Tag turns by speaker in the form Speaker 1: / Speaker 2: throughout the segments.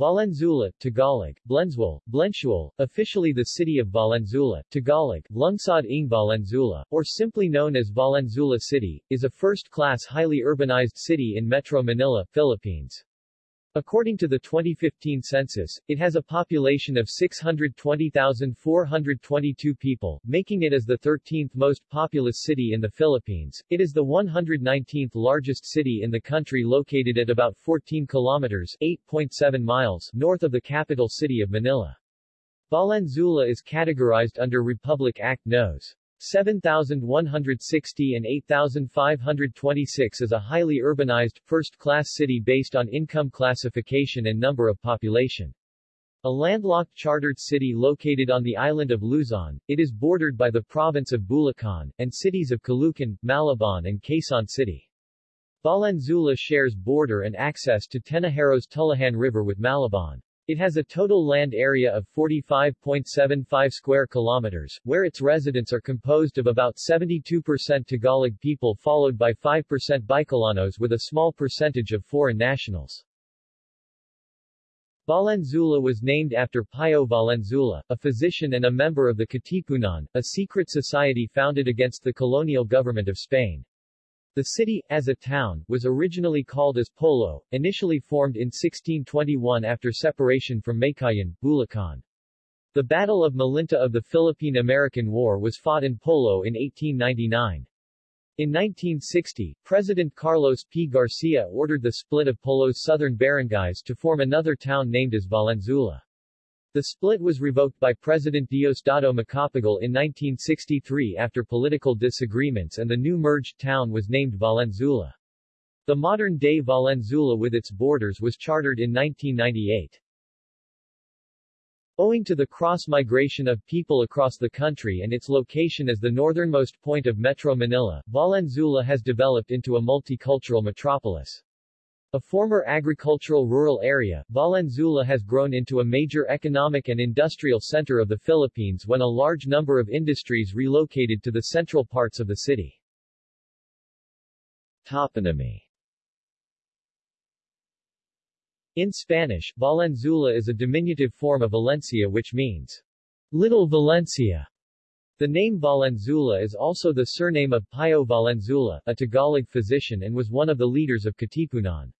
Speaker 1: Valenzuela, Tagalog, Blenzuel, Blensual, officially the city of Valenzuela, Tagalog, Lungsod ng Valenzuela, or simply known as Valenzuela City, is a first-class highly urbanized city in Metro Manila, Philippines. According to the 2015 census, it has a population of 620,422 people, making it as the 13th most populous city in the Philippines. It is the 119th largest city in the country located at about 14 kilometers 8.7 miles north of the capital city of Manila. Valenzuela is categorized under Republic Act Nos. 7,160 and 8,526 is a highly urbanized, first-class city based on income classification and number of population. A landlocked chartered city located on the island of Luzon, it is bordered by the province of Bulacan, and cities of Caloocan, Malabon and Quezon City. Valenzuela shares border and access to Tenajero's Tullahan River with Malabon. It has a total land area of 45.75 square kilometers, where its residents are composed of about 72% Tagalog people followed by 5% Bicolanos with a small percentage of foreign nationals. Valenzuela was named after Pio Valenzuela, a physician and a member of the Katipunan, a secret society founded against the colonial government of Spain. The city, as a town, was originally called as Polo, initially formed in 1621 after separation from Meycauayan, Bulacan. The Battle of Malinta of the Philippine-American War was fought in Polo in 1899. In 1960, President Carlos P. Garcia ordered the split of Polo's southern barangays to form another town named as Valenzuela. The split was revoked by President Diosdado Macapagal in 1963 after political disagreements and the new merged town was named Valenzuela. The modern-day Valenzuela with its borders was chartered in 1998. Owing to the cross-migration of people across the country and its location as the northernmost point of Metro Manila, Valenzuela has developed into a multicultural metropolis. A former agricultural rural area, Valenzuela has grown into a major economic and industrial center of the Philippines when a large number of industries relocated to the central parts of the city. Toponymy In Spanish, Valenzuela is a diminutive form of Valencia which means Little Valencia. The name Valenzuela is also the surname of Pio Valenzuela, a Tagalog physician and was one of the leaders of Katipunan.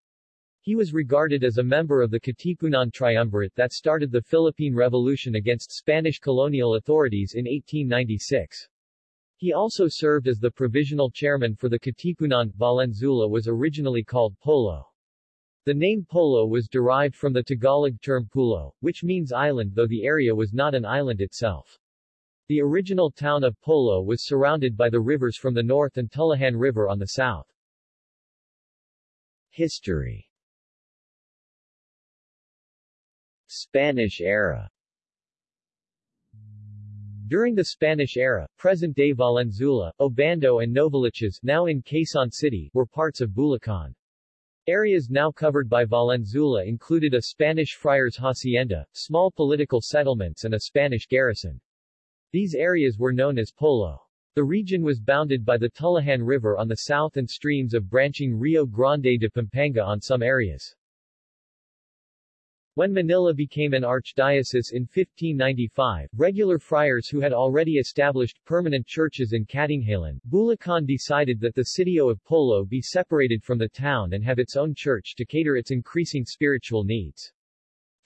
Speaker 1: He was regarded as a member of the Katipunan Triumvirate that started the Philippine Revolution against Spanish colonial authorities in 1896. He also served as the provisional chairman for the Katipunan. Valenzuela was originally called Polo. The name Polo was derived from the Tagalog term pulo, which means island though the area was not an island itself. The original town of Polo was surrounded by the rivers from the north and Tullahan River on the south. History Spanish era During the Spanish era, present-day Valenzuela, Obando and Novaliches now in Quezon City were parts of Bulacan. Areas now covered by Valenzuela included a Spanish friars hacienda, small political settlements and a Spanish garrison. These areas were known as Polo. The region was bounded by the Tullahan River on the south and streams of branching Rio Grande de Pampanga on some areas. When Manila became an archdiocese in 1595, regular friars who had already established permanent churches in Katinghalan, Bulacan decided that the sitio of Polo be separated from the town and have its own church to cater its increasing spiritual needs.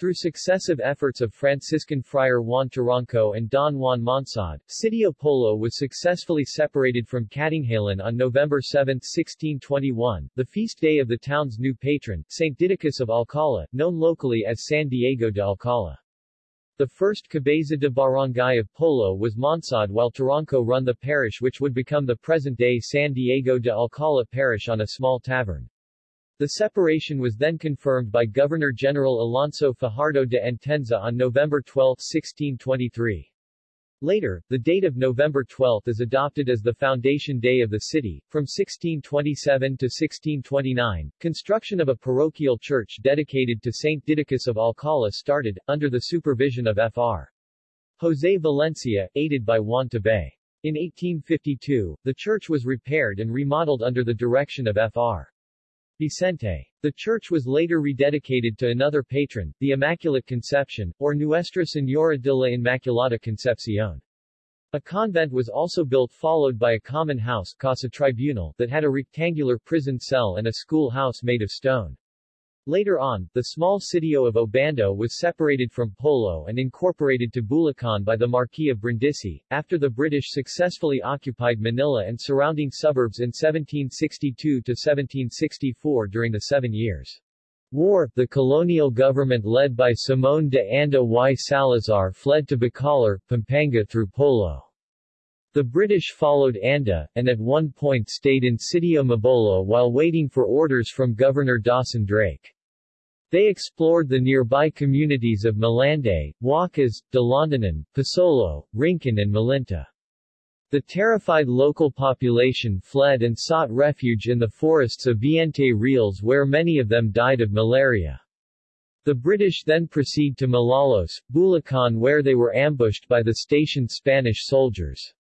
Speaker 1: Through successive efforts of Franciscan friar Juan Taranco and Don Juan Monsod, Sitio Polo was successfully separated from Katinghalan on November 7, 1621, the feast day of the town's new patron, St. Didacus of Alcala, known locally as San Diego de Alcala. The first cabeza de barangay of Polo was Monsod while Taranco run the parish which would become the present-day San Diego de Alcala parish on a small tavern. The separation was then confirmed by Governor-General Alonso Fajardo de Entenza on November 12, 1623. Later, the date of November 12 is adopted as the foundation day of the city. From 1627 to 1629, construction of a parochial church dedicated to St. Didacus of Alcala started, under the supervision of Fr. José Valencia, aided by Juan Tabay. In 1852, the church was repaired and remodeled under the direction of Fr. Vicente. The church was later rededicated to another patron, the Immaculate Conception, or Nuestra Señora de la Inmaculada Concepción. A convent was also built followed by a common house Casa Tribunal that had a rectangular prison cell and a school house made of stone. Later on, the small sitio of Obando was separated from Polo and incorporated to Bulacan by the Marquis of Brindisi, after the British successfully occupied Manila and surrounding suburbs in 1762-1764 during the Seven Years' War. The colonial government led by Simón de Anda y Salazar fled to Bacolor, Pampanga through Polo. The British followed Anda, and at one point stayed in Sitio Mabolo while waiting for orders from Governor Dawson Drake. They explored the nearby communities of Malande, Huacas, Dalandanan, Pasolo, Rincon and Malinta. The terrified local population fled and sought refuge in the forests of Viente Reales where many of them died of malaria. The British then proceed to Malolos, Bulacan where they were ambushed by the stationed Spanish soldiers.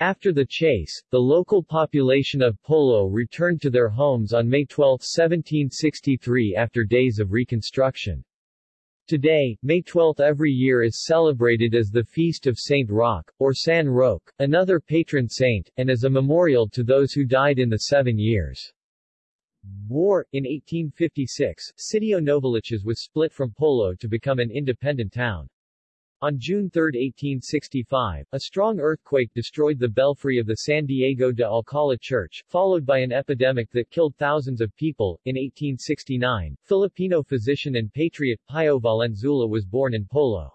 Speaker 1: After the chase, the local population of Polo returned to their homes on May 12, 1763 after days of reconstruction. Today, May 12 every year is celebrated as the Feast of Saint Roque, or San Roque, another patron saint, and as a memorial to those who died in the Seven Years' War. In 1856, Sitio Novaliches was split from Polo to become an independent town. On June 3, 1865, a strong earthquake destroyed the belfry of the San Diego de Alcala Church, followed by an epidemic that killed thousands of people. In 1869, Filipino physician and patriot Pio Valenzuela was born in Polo.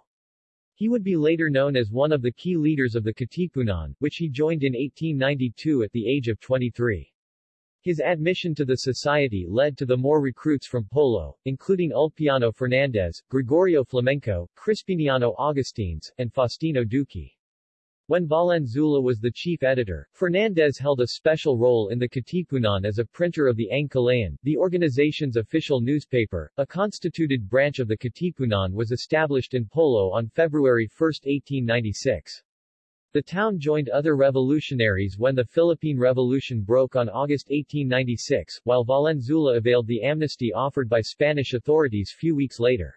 Speaker 1: He would be later known as one of the key leaders of the Katipunan, which he joined in 1892 at the age of 23. His admission to the society led to the more recruits from Polo, including Ulpiano Fernandez, Gregorio Flamenco, Crispiniano Augustines, and Faustino Duque. When Valenzuela was the chief editor, Fernandez held a special role in the Katipunan as a printer of the Ang Kalayaan, the organization's official newspaper. A constituted branch of the Katipunan was established in Polo on February 1, 1896. The town joined other revolutionaries when the Philippine Revolution broke on August 1896, while Valenzuela availed the amnesty offered by Spanish authorities few weeks later.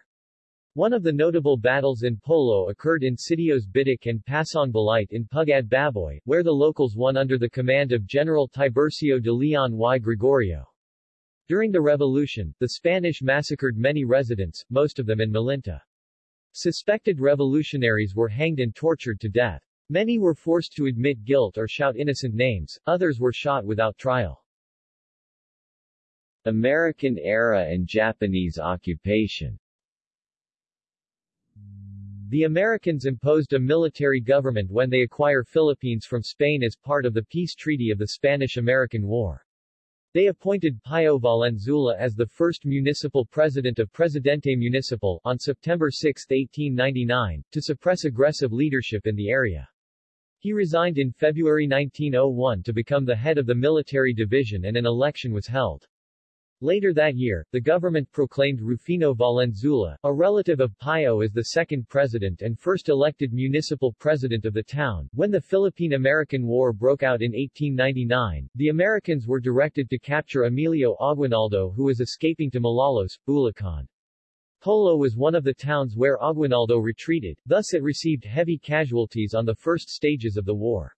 Speaker 1: One of the notable battles in Polo occurred in Sitios Bitic and Pasong Balite in Pugad Baboy, where the locals won under the command of General Tiburcio de Leon y Gregorio. During the revolution, the Spanish massacred many residents, most of them in Malinta. Suspected revolutionaries were hanged and tortured to death. Many were forced to admit guilt or shout innocent names, others were shot without trial. American era and Japanese occupation The Americans imposed a military government when they acquire Philippines from Spain as part of the peace treaty of the Spanish-American War. They appointed Pio Valenzuela as the first municipal president of Presidente Municipal, on September 6, 1899, to suppress aggressive leadership in the area. He resigned in February 1901 to become the head of the military division and an election was held. Later that year, the government proclaimed Rufino Valenzuela, a relative of Pio as the second president and first elected municipal president of the town. When the Philippine-American War broke out in 1899, the Americans were directed to capture Emilio Aguinaldo who was escaping to Malolos, Bulacan. Polo was one of the towns where Aguinaldo retreated, thus it received heavy casualties on the first stages of the war.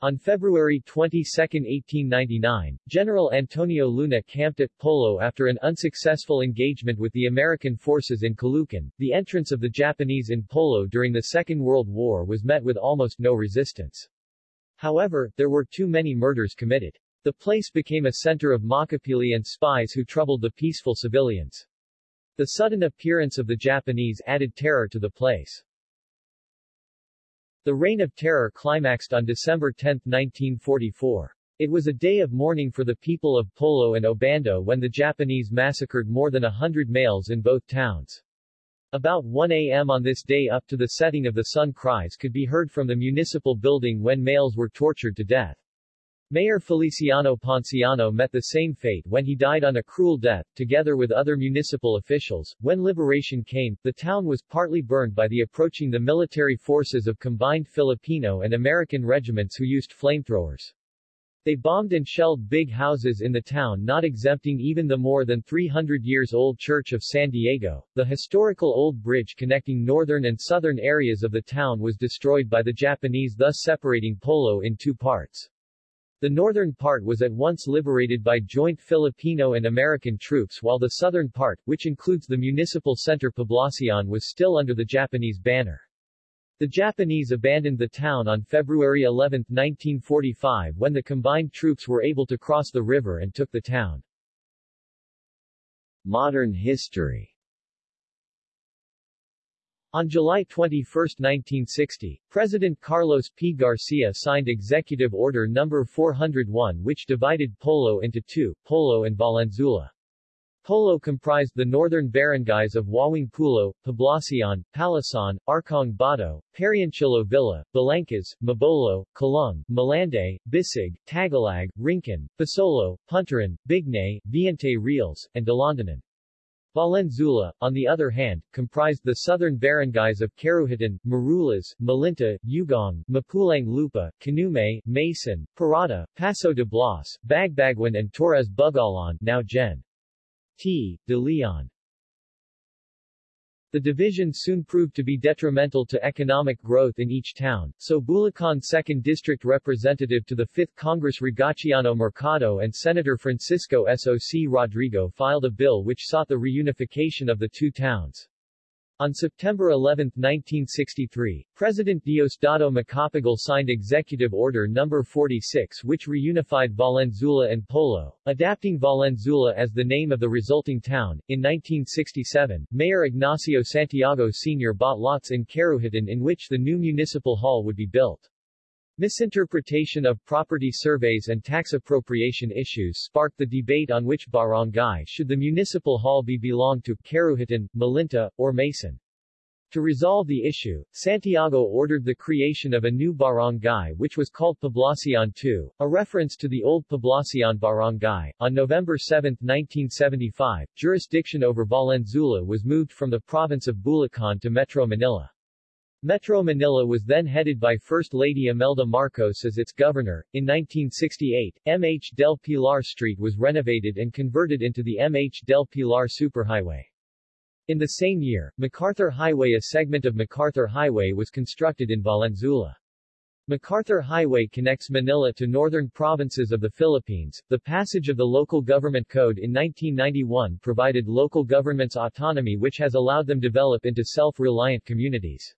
Speaker 1: On February 22, 1899, General Antonio Luna camped at Polo after an unsuccessful engagement with the American forces in Caloocan. The entrance of the Japanese in Polo during the Second World War was met with almost no resistance. However, there were too many murders committed. The place became a center of makapili and spies who troubled the peaceful civilians. The sudden appearance of the Japanese added terror to the place. The Reign of Terror climaxed on December 10, 1944. It was a day of mourning for the people of Polo and Obando when the Japanese massacred more than a hundred males in both towns. About 1 a.m. on this day up to the setting of the sun cries could be heard from the municipal building when males were tortured to death. Mayor Feliciano Ponciano met the same fate when he died on a cruel death, together with other municipal officials. When liberation came, the town was partly burned by the approaching the military forces of combined Filipino and American regiments who used flamethrowers. They bombed and shelled big houses in the town not exempting even the more than 300 years old Church of San Diego. The historical old bridge connecting northern and southern areas of the town was destroyed by the Japanese thus separating Polo in two parts. The northern part was at once liberated by joint Filipino and American troops while the southern part, which includes the municipal center Poblacion was still under the Japanese banner. The Japanese abandoned the town on February 11, 1945 when the combined troops were able to cross the river and took the town. Modern history on July 21, 1960, President Carlos P. Garcia signed Executive Order No. 401 which divided Polo into two, Polo and Valenzuela. Polo comprised the northern barangays of Wawang Pulo, Poblacion, Palasan, Arkong Bato, Parianchilo Villa, Balangkas, Mabolo, Kalung, Malande, Bisig, Tagalag, Rincon, Pasolo, Puntaran, Bignay, Viente Reals, and Dalandanan. Valenzuela, on the other hand, comprised the southern barangays of Karuhatan, Marulas, Malinta, Ugong, Mapulang Lupa, Canume, Maysan, Parada, Paso de Blas, Bagbaguan and Torres Bugalan now Gen. T. de Leon. The division soon proved to be detrimental to economic growth in each town, so Bulacan 2nd District Representative to the 5th Congress Rogaciano Mercado and Senator Francisco S.O.C. Rodrigo filed a bill which sought the reunification of the two towns. On September 11, 1963, President Diosdado Macapagal signed Executive Order No. 46 which reunified Valenzuela and Polo, adapting Valenzuela as the name of the resulting town. In 1967, Mayor Ignacio Santiago Sr. bought lots in Karuhatan in which the new municipal hall would be built. Misinterpretation of property surveys and tax appropriation issues sparked the debate on which barangay should the municipal hall be belong to, Karuhatan, Malinta, or Maysan. To resolve the issue, Santiago ordered the creation of a new barangay which was called Poblacion II, a reference to the old Poblacion barangay. On November 7, 1975, jurisdiction over Valenzuela was moved from the province of Bulacan to Metro Manila. Metro Manila was then headed by First Lady Imelda Marcos as its governor. In 1968, MH del Pilar Street was renovated and converted into the MH del Pilar Superhighway. In the same year, MacArthur Highway a segment of MacArthur Highway was constructed in Valenzuela. MacArthur Highway connects Manila to northern provinces of the Philippines. The passage of the Local Government Code in 1991 provided local governments autonomy which has allowed them develop into self-reliant communities.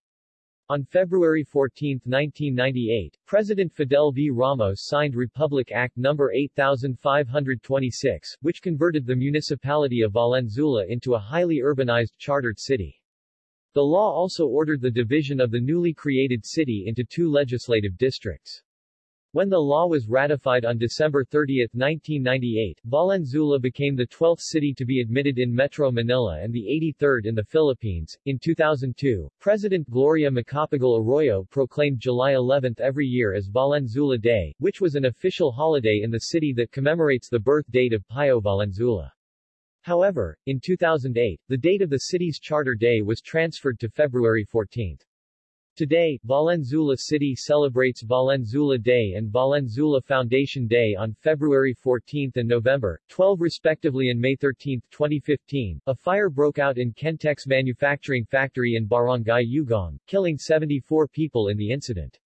Speaker 1: On February 14, 1998, President Fidel V. Ramos signed Republic Act No. 8526, which converted the municipality of Valenzuela into a highly urbanized chartered city. The law also ordered the division of the newly created city into two legislative districts. When the law was ratified on December 30, 1998, Valenzuela became the 12th city to be admitted in Metro Manila and the 83rd in the Philippines. In 2002, President Gloria Macapagal Arroyo proclaimed July 11 every year as Valenzuela Day, which was an official holiday in the city that commemorates the birth date of Pio Valenzuela. However, in 2008, the date of the city's charter day was transferred to February 14. Today, Valenzuela City celebrates Valenzuela Day and Valenzuela Foundation Day on February 14 and November 12 respectively and May 13, 2015. A fire broke out in Kentex manufacturing factory in Barangay Ugong, killing 74 people in the incident.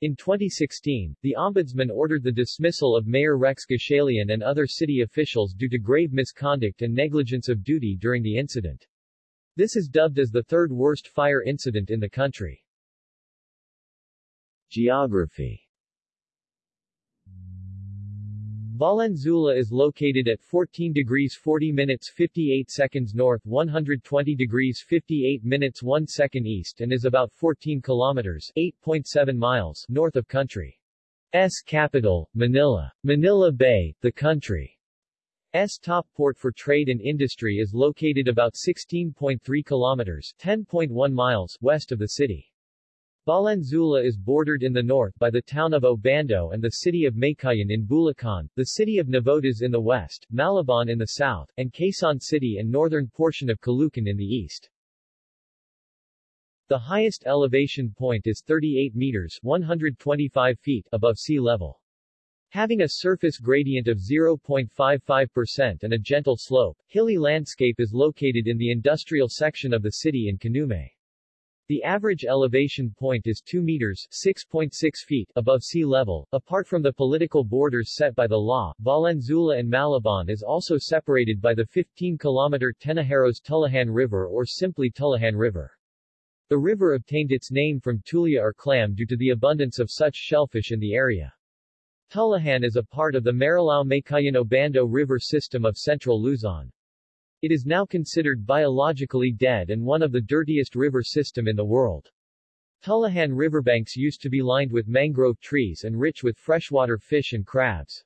Speaker 1: In 2016, the Ombudsman ordered the dismissal of Mayor Rex Gatchalian and other city officials due to grave misconduct and negligence of duty during the incident. This is dubbed as the third worst fire incident in the country. Geography Valenzuela is located at 14 degrees 40 minutes 58 seconds north 120 degrees 58 minutes 1 second east and is about 14 kilometers 8.7 miles north of country's capital, Manila. Manila Bay, the country's top port for trade and industry is located about 16.3 kilometers 10.1 miles west of the city. Valenzuela is bordered in the north by the town of Obando and the city of Meycauayan in Bulacan, the city of Navotas in the west, Malabon in the south, and Quezon City and northern portion of Caloocan in the east. The highest elevation point is 38 meters 125 feet above sea level. Having a surface gradient of 0.55% and a gentle slope, hilly landscape is located in the industrial section of the city in Kanume. The average elevation point is 2 meters 6.6 feet above sea level. Apart from the political borders set by the law, Valenzuela and Malabon is also separated by the 15-kilometer Tenajeros Tullahan River or simply Tullahan River. The river obtained its name from tulia or clam due to the abundance of such shellfish in the area. Tullahan is a part of the Marilao-Meycauayan-Obando River system of central Luzon. It is now considered biologically dead and one of the dirtiest river system in the world. Tullahan riverbanks used to be lined with mangrove trees and rich with freshwater fish and crabs.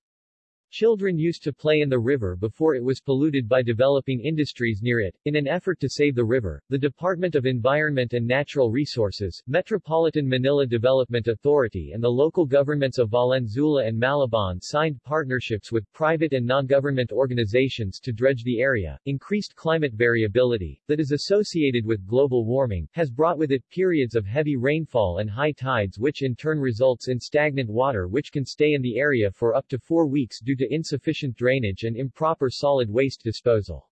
Speaker 1: Children used to play in the river before it was polluted by developing industries near it. In an effort to save the river, the Department of Environment and Natural Resources, Metropolitan Manila Development Authority and the local governments of Valenzuela and Malabon signed partnerships with private and non-government organizations to dredge the area. Increased climate variability, that is associated with global warming, has brought with it periods of heavy rainfall and high tides which in turn results in stagnant water which can stay in the area for up to four weeks due to to insufficient drainage and improper solid waste disposal.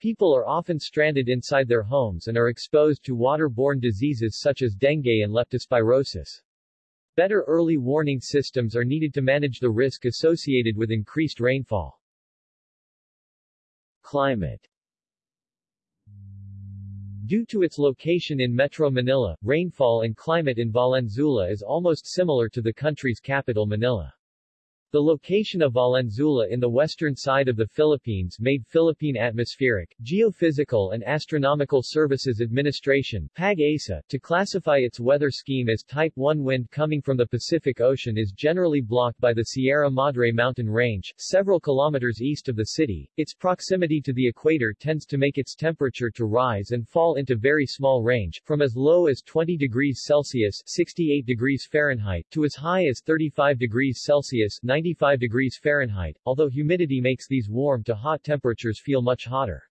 Speaker 1: People are often stranded inside their homes and are exposed to waterborne diseases such as dengue and leptospirosis. Better early warning systems are needed to manage the risk associated with increased rainfall. Climate Due to its location in Metro Manila, rainfall and climate in Valenzuela is almost similar to the country's capital Manila. The location of Valenzuela in the western side of the Philippines made Philippine Atmospheric, Geophysical and Astronomical Services Administration PAG-ASA, to classify its weather scheme as Type 1 wind coming from the Pacific Ocean is generally blocked by the Sierra Madre mountain range, several kilometers east of the city. Its proximity to the equator tends to make its temperature to rise and fall into very small range, from as low as 20 degrees Celsius 68 degrees Fahrenheit to as high as 35 degrees Celsius 95 degrees Fahrenheit, although humidity makes these warm to hot temperatures feel much hotter.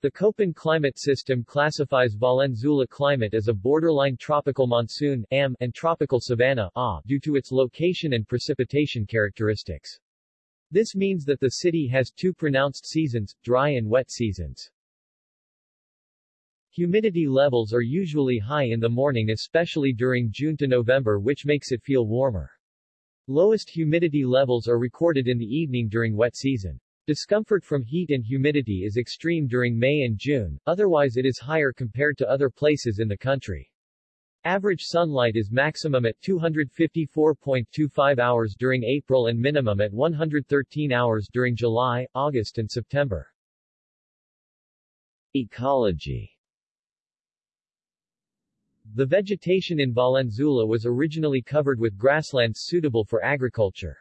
Speaker 1: The Köppen climate system classifies Valenzuela climate as a borderline tropical monsoon AM, and tropical savanna A, due to its location and precipitation characteristics. This means that the city has two pronounced seasons, dry and wet seasons. Humidity levels are usually high in the morning especially during June to November which makes it feel warmer. Lowest humidity levels are recorded in the evening during wet season. Discomfort from heat and humidity is extreme during May and June, otherwise it is higher compared to other places in the country. Average sunlight is maximum at 254.25 hours during April and minimum at 113 hours during July, August and September. Ecology the vegetation in Valenzuela was originally covered with grasslands suitable for agriculture.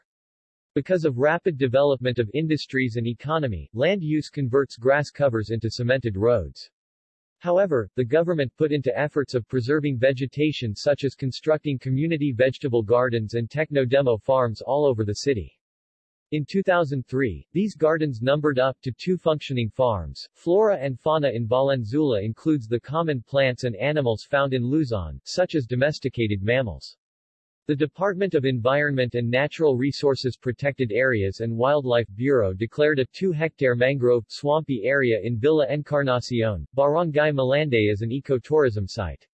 Speaker 1: Because of rapid development of industries and economy, land use converts grass covers into cemented roads. However, the government put into efforts of preserving vegetation such as constructing community vegetable gardens and techno-demo farms all over the city. In 2003, these gardens numbered up to two functioning farms. Flora and fauna in Valenzuela includes the common plants and animals found in Luzon, such as domesticated mammals. The Department of Environment and Natural Resources Protected Areas and Wildlife Bureau declared a 2-hectare mangrove swampy area in Villa Encarnacion, Barangay Malanday as an ecotourism site.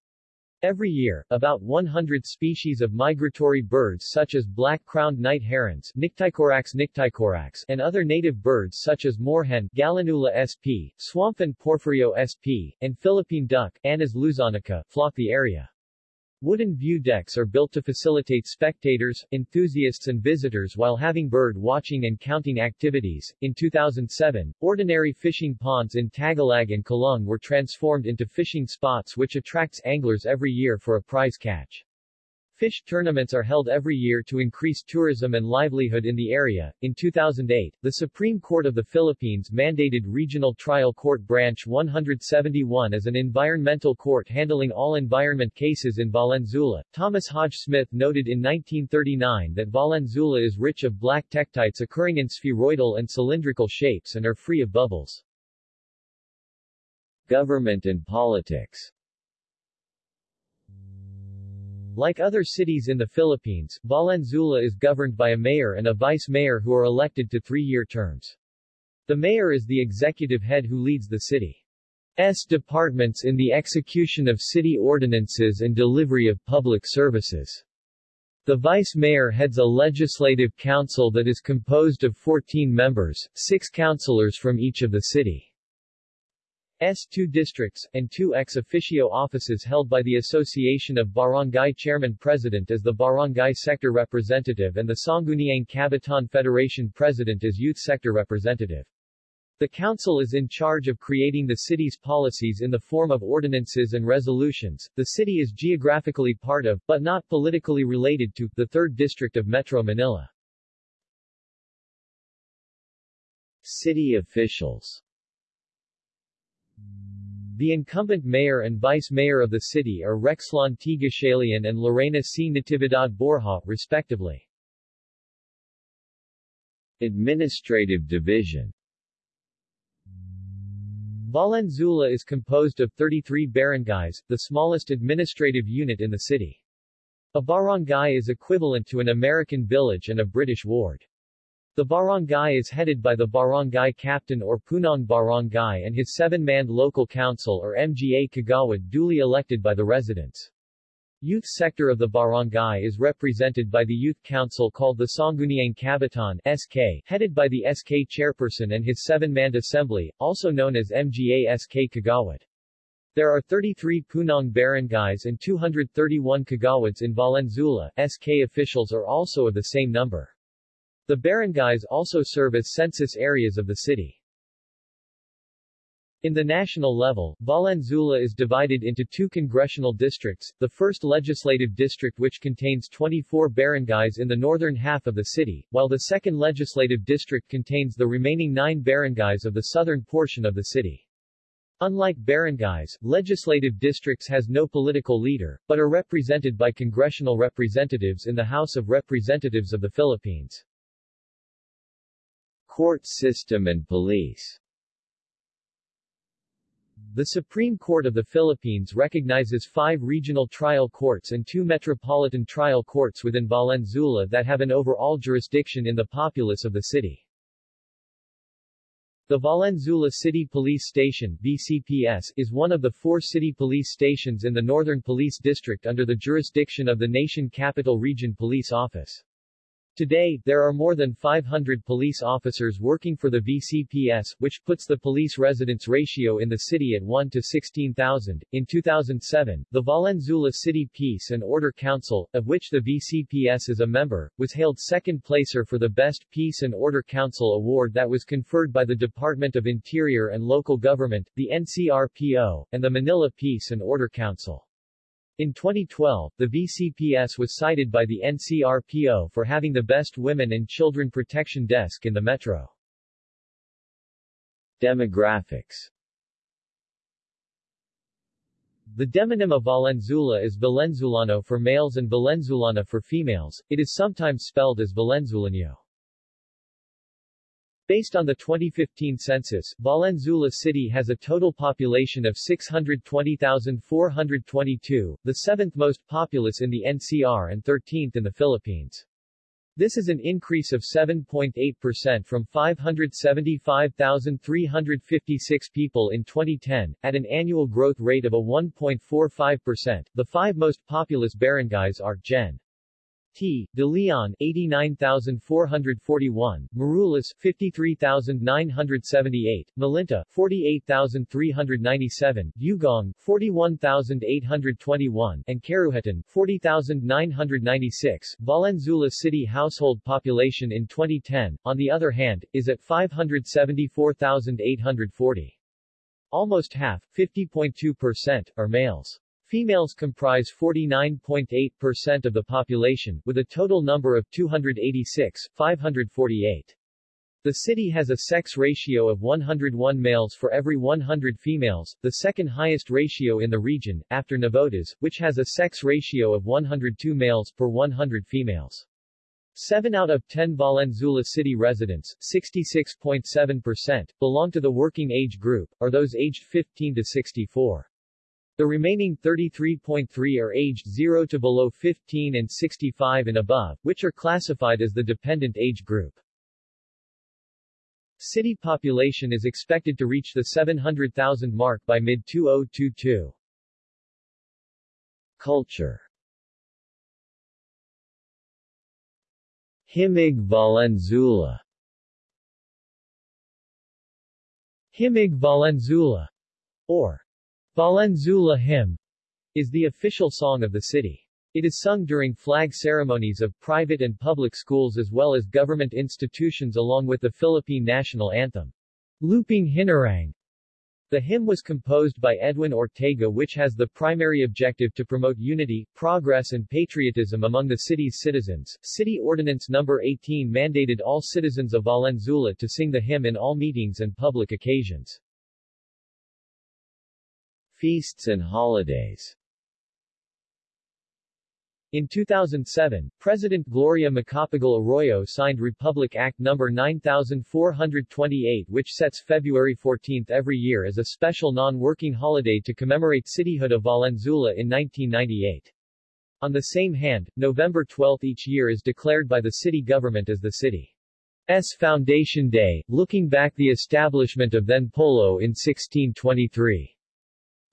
Speaker 1: Every year, about 100 species of migratory birds such as black-crowned night herons Nycticorax nycticorax and other native birds such as moorhen Gallinula sp, swamphen Porphyrio sp, and Philippine duck Anas luzonica flock the area. Wooden view decks are built to facilitate spectators, enthusiasts and visitors while having bird watching and counting activities. In 2007, ordinary fishing ponds in Tagalag and Calung were transformed into fishing spots which attracts anglers every year for a prize catch. Fish tournaments are held every year to increase tourism and livelihood in the area. In 2008, the Supreme Court of the Philippines mandated Regional Trial Court Branch 171 as an environmental court handling all environment cases in Valenzuela. Thomas Hodge Smith noted in 1939 that Valenzuela is rich of black tektites occurring in spheroidal and cylindrical shapes and are free of bubbles. Government and politics Like other cities in the Philippines, Valenzuela is governed by a mayor and a vice-mayor who are elected to three-year terms. The mayor is the executive head who leads the city's departments in the execution of city ordinances and delivery of public services. The vice-mayor heads a legislative council that is composed of 14 members, six councilors from each of the city's two districts, and two ex officio offices held by the Association of Barangay Chairman-President as the Barangay Sector Representative and the Sangguniang Kabataan Federation President as Youth Sector Representative. The Council is in charge of creating the city's policies in the form of ordinances and resolutions. The city is geographically part of, but not politically related to, the 3rd District of Metro Manila. City officials The incumbent mayor and vice-mayor of the city are Rexlon T. And Lorena C. Natividad Borja, respectively. Administrative Division Valenzuela is composed of 33 barangays, the smallest administrative unit in the city. A barangay is equivalent to an American village and a British ward. The barangay is headed by the barangay captain or punong barangay and his seven-man local council or MGA kagawad duly elected by the residents. Youth sector of the barangay is represented by the youth council called the Sangguniang Kabataan SK, headed by the SK chairperson and his seven-man assembly, also known as MGA SK Kagawad. There are 33 Punong barangays and 231 Kagawads in Valenzuela. SK officials are also of the same number. The barangays also serve as census areas of the city. In the national level, Valenzuela is divided into two congressional districts, the first legislative district which contains 24 barangays in the northern half of the city, while the second legislative district contains the remaining nine barangays of the southern portion of the city. Unlike barangays, legislative districts has no political leader, but are represented by congressional representatives in the House of Representatives of the Philippines. Court system and police the Supreme Court of the Philippines recognizes five regional trial courts and two metropolitan trial courts within Valenzuela that have an overall jurisdiction in the populace of the city. The Valenzuela City Police Station VCPS, is one of the four city police stations in the Northern Police District under the jurisdiction of the Nation Capital Region Police Office. Today, there are more than 500 police officers working for the VCPS, which puts the police residence ratio in the city at 1 to 16,000. In 2007, the Valenzuela City Peace and Order Council, of which the VCPS is a member, was hailed second placer for the Best Peace and Order Council award that was conferred by the Department of Interior and Local Government, the NCRPO, and the Manila Peace and Order Council. In 2012, the VCPS was cited by the NCRPO for having the best women and children protection desk in the metro. Demographics The demonym of Valenzuela is Valenzulano for males and Valenzulana for females, it is sometimes spelled as Valenzuelano. Based on the 2015 census, Valenzuela City has a total population of 620,422, the seventh most populous in the NCR and 13th in the Philippines. This is an increase of 7.8% from 575,356 people in 2010, at an annual growth rate of a 1.45%. The five most populous barangays are Gen. T. De Leon 89,441, Marulas 53,978, Malinta 48,397, Ugong 41,821, and Karuhatan 40,996. Valenzuela city household population in 2010, on the other hand, is at 574,840. Almost half, 50.2%, are males. Females comprise 49.8% of the population, with a total number of 286, 548. The city has a sex ratio of 101 males for every 100 females, the second highest ratio in the region, after Navotas, which has a sex ratio of 102 males per 100 females. 7 out of 10 Valenzuela city residents, 66.7%, belong to the working age group, or those aged 15 to 64. The remaining 33.3 are aged 0 to below 15 and 65 and above, which are classified as the dependent age group. City population is expected to reach the 700,000 mark by mid-2022. Culture Himig Valenzuela Himig Valenzuela, or Valenzuela Hymn, is the official song of the city. It is sung during flag ceremonies of private and public schools as well as government institutions along with the Philippine national anthem. Lupang Hinirang. The hymn was composed by Edwin Ortega which has the primary objective to promote unity, progress and patriotism among the city's citizens. City Ordinance No. 18 mandated all citizens of Valenzuela to sing the hymn in all meetings and public occasions. Feasts and holidays in 2007, President Gloria Macapagal Arroyo signed Republic Act No. 9428 which sets February 14 every year as a special non-working holiday to commemorate cityhood of Valenzuela in 1998. On the same hand, November 12 each year is declared by the city government as the city's Foundation Day, looking back the establishment of then Polo in 1623.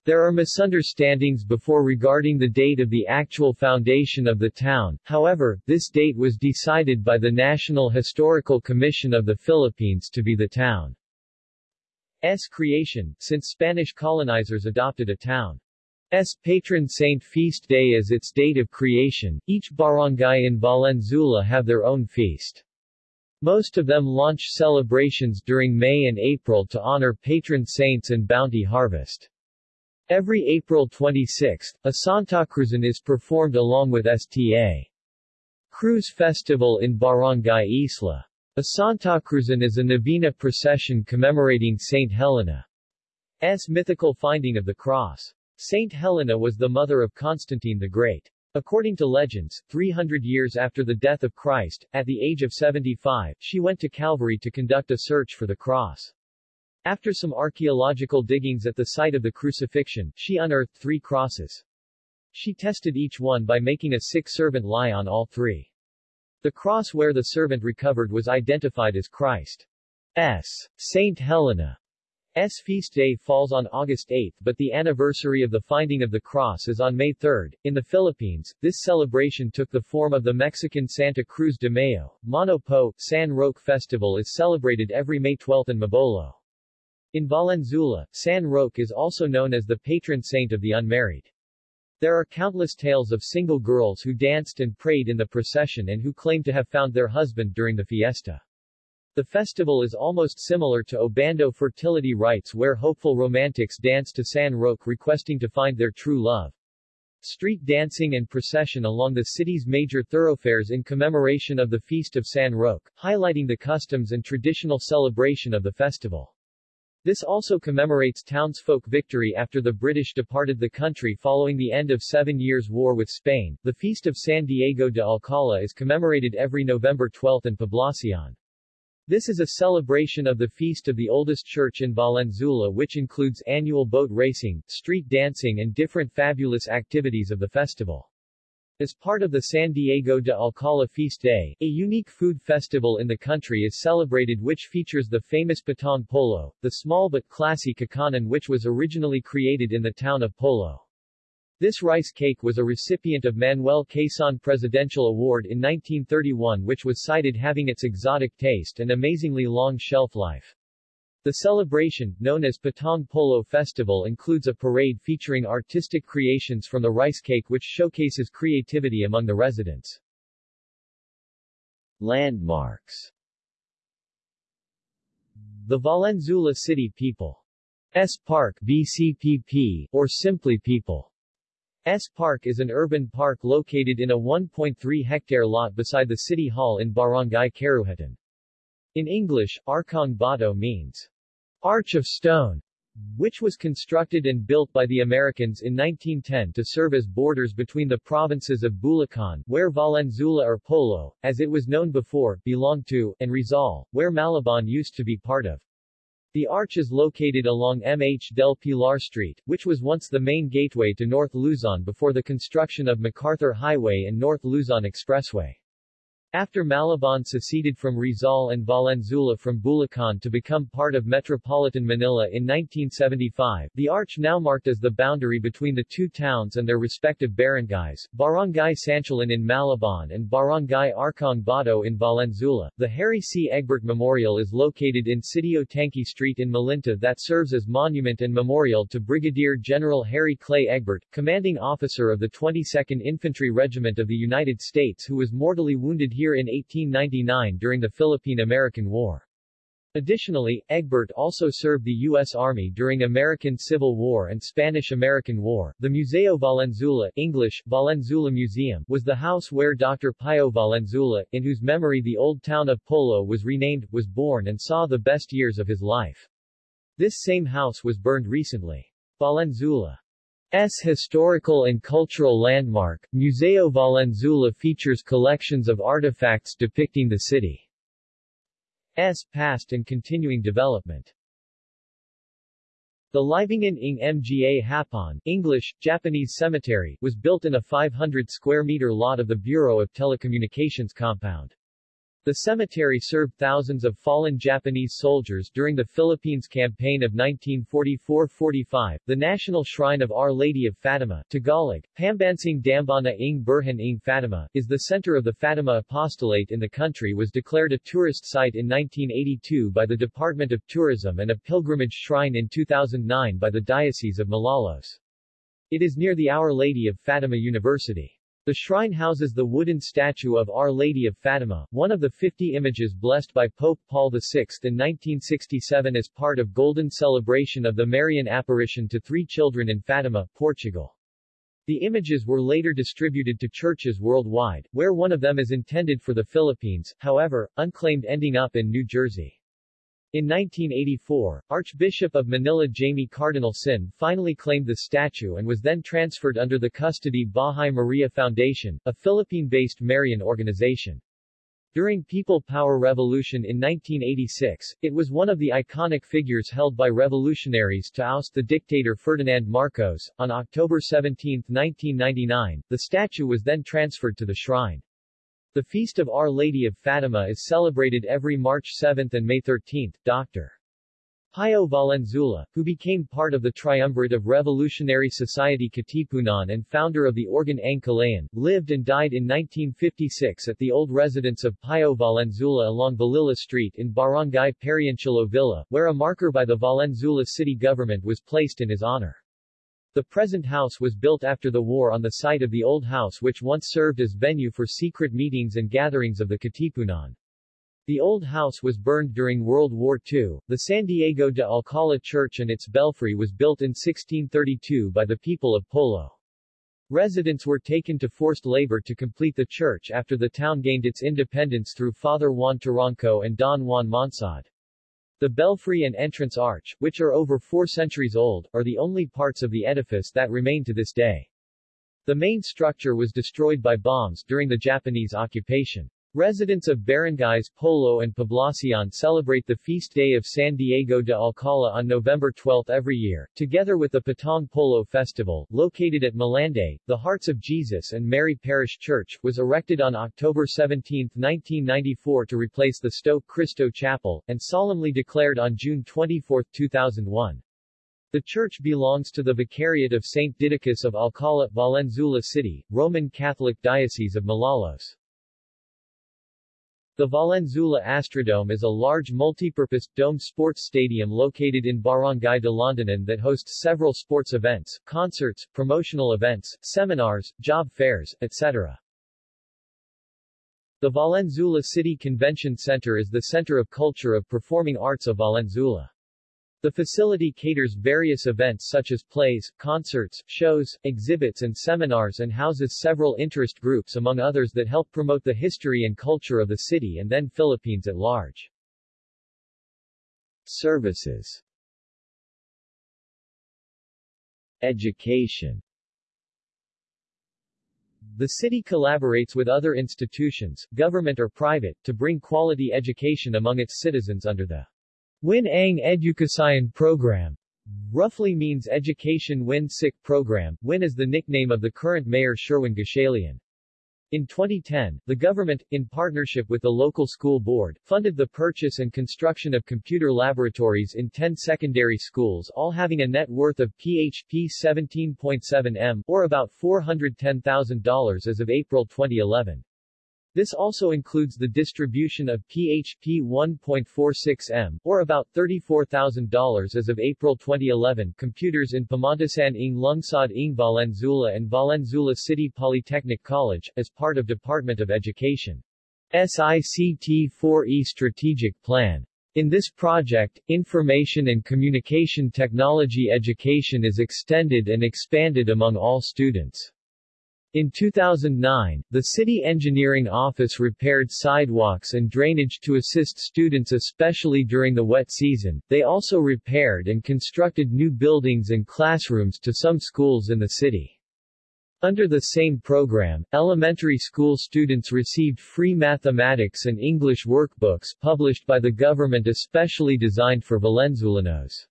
Speaker 1: There are misunderstandings before regarding the date of the actual foundation of the town, however, this date was decided by the National Historical Commission of the Philippines to be the town's creation, since Spanish colonizers adopted a town's patron saint feast day as its date of creation. Each barangay in Valenzuela have their own feast. Most of them launch celebrations during May and April to honor patron saints and bounty harvest. Every April 26, a Santa Cruzan is performed along with Sta. Cruz Festival in Barangay Isla. A Santa Cruzan is a Novena procession commemorating Saint Helena's mythical finding of the cross. Saint Helena was the mother of Constantine the Great. According to legends, 300 years after the death of Christ, at the age of 75, she went to Calvary to conduct a search for the cross. After some archaeological diggings at the site of the crucifixion, she unearthed three crosses. She tested each one by making a sick servant lie on all three. The cross where the servant recovered was identified as Christ's. Saint Helena's feast day falls on August 8 but the anniversary of the finding of the cross is on May 3. In the Philippines, this celebration took the form of the Mexican Santa Cruz de Mayo. Mano Po, San Roque Festival is celebrated every May 12 in Mabolo. In Valenzuela, San Roque is also known as the patron saint of the unmarried. There are countless tales of single girls who danced and prayed in the procession and who claim to have found their husband during the fiesta. The festival is almost similar to Obando fertility rites where hopeful romantics dance to San Roque requesting to find their true love. Street dancing and procession along the city's major thoroughfares in commemoration of the Feast of San Roque, highlighting the customs and traditional celebration of the festival. This also commemorates townsfolk victory after the British departed the country following the end of Seven Years' War with Spain. The Feast of San Diego de Alcala is commemorated every November 12 in Poblacion. This is a celebration of the feast of the oldest church in Valenzuela which includes annual boat racing, street dancing and different fabulous activities of the festival. As part of the San Diego de Alcala Feast Day, a unique food festival in the country is celebrated which features the famous Patong Polo, the small but classy kakanin which was originally created in the town of Polo. This rice cake was a recipient of Manuel Quezon Presidential Award in 1931 which was cited having its exotic taste and amazingly long shelf life. The celebration, known as Patong Polo Festival includes a parade featuring artistic creations from the rice cake which showcases creativity among the residents. Landmarks The Valenzuela City People's Park VCPP, or simply People's Park is an urban park located in a 1.3-hectare lot beside the City Hall in Barangay Karuhatan. In English, Arkong Bato means Arch of Stone, which was constructed and built by the Americans in 1910 to serve as borders between the provinces of Bulacan, where Valenzuela or Polo, as it was known before, belonged to, and Rizal, where Malabon used to be part of. The arch is located along MH del Pilar Street, which was once the main gateway to North Luzon before the construction of MacArthur Highway and North Luzon Expressway. After Malabon seceded from Rizal and Valenzuela from Bulacan to become part of metropolitan Manila in 1975, the arch now marked as the boundary between the two towns and their respective barangays, Barangay Sanchilan in Malabon and Barangay Arkong Bato in Valenzuela. The Harry C. Egbert Memorial is located in Sitio Tanque Street in Malinta that serves as monument and memorial to Brigadier General Harry Clay Egbert, commanding officer of the 22nd Infantry Regiment of the United States who was mortally wounded here in 1899 during the Philippine-American War. Additionally, Egbert also served the U.S. Army during American Civil War and Spanish-American War. The Museo Valenzuela English, Valenzuela Museum was the house where Dr. Pio Valenzuela, in whose memory the old town of Polo was renamed, was born and saw the best years of his life. This same house was burned recently. Valenzuela S historical and cultural landmark, Museo Valenzuela features collections of artifacts depicting the city's past and continuing development. The Libingan ng Mga Hapon English, Japanese cemetery was built in a 500 square meter lot of the Bureau of Telecommunications compound. The cemetery served thousands of fallen Japanese soldiers during the Philippines Campaign of 1944-45. The National Shrine of Our Lady of Fatima, Tagalog, Pambansang Dambana ng Birhen ng Fatima, is the center of the Fatima Apostolate in the country was declared a tourist site in 1982 by the Department of Tourism and a pilgrimage shrine in 2009 by the Diocese of Malolos. It is near the Our Lady of Fatima University. The shrine houses the wooden statue of Our Lady of Fatima, one of the 50 images blessed by Pope Paul VI in 1967 as part of Golden Celebration of the Marian Apparition to three children in Fatima, Portugal. The images were later distributed to churches worldwide, where one of them is intended for the Philippines, however, unclaimed ending up in New Jersey. In 1984, Archbishop of Manila Jaime Cardinal Sin finally claimed the statue and was then transferred under the custody Bahay Maria Foundation, a Philippine-based Marian organization. During People Power Revolution in 1986, it was one of the iconic figures held by revolutionaries to oust the dictator Ferdinand Marcos. On October 17, 1999, the statue was then transferred to the shrine. The Feast of Our Lady of Fatima is celebrated every March 7 and May 13. Dr. Pio Valenzuela, who became part of the triumvirate of Revolutionary Society Katipunan and founder of the Organ Ang Kalayaan, lived and died in 1956 at the old residence of Pio Valenzuela along Balilla Street in Barangay Pariancillo Villa, where a marker by the Valenzuela city government was placed in his honor. The present house was built after the war on the site of the old house which once served as venue for secret meetings and gatherings of the Katipunan. The old house was burned during World War II. The San Diego de Alcala Church and its belfry was built in 1632 by the people of Polo. Residents were taken to forced labor to complete the church after the town gained its independence through Father Juan Taranco and Don Juan Monsod. The belfry and entrance arch, which are over four centuries old, are the only parts of the edifice that remain to this day. The main structure was destroyed by bombs during the Japanese occupation. Residents of barangays Polo and Poblacion celebrate the feast day of San Diego de Alcala on November 12 every year, together with the Patong Polo Festival, located at Malande. The Hearts of Jesus and Mary Parish Church was erected on October 17, 1994 to replace the Stoke Cristo Chapel, and solemnly declared on June 24, 2001. The church belongs to the Vicariate of St. Didacus of Alcala, Valenzuela City, Roman Catholic Diocese of Malolos. The Valenzuela Astrodome is a large multipurpose, domed sports stadium located in Barangay Dalandanan that hosts several sports events, concerts, promotional events, seminars, job fairs, etc. The Valenzuela City Convention Center is the center of culture of performing arts of Valenzuela. The facility caters various events such as plays, concerts, shows, exhibits and seminars and houses several interest groups among others that help promote the history and culture of the city and then Philippines at large. Services Education The city collaborates with other institutions, government or private, to bring quality education among its citizens under the Win Ang Edukasyon Program roughly means Education Win Sick Program. Win is the nickname of the current mayor Sherwin Gatchalian. In 2010, the government, in partnership with the local school board, funded the purchase and construction of computer laboratories in 10 secondary schools all having a net worth of PHP 17.7 M, or about $410,000 as of April 2011. This also includes the distribution of PHP 1.46M, or about $34,000 as of April 2011 computers in Pamantasan ng Lungsod ng Valenzuela and Valenzuela City Polytechnic College, as part of Department of Education. SICT-4E Strategic Plan. In this project, information and communication technology education is extended and expanded among all students. In 2009, the City Engineering Office repaired sidewalks and drainage to assist students especially during the wet season. They also repaired and constructed new buildings and classrooms to some schools in the city. Under the same program, elementary school students received free mathematics and English workbooks published by the government especially designed for Valenzuelanos.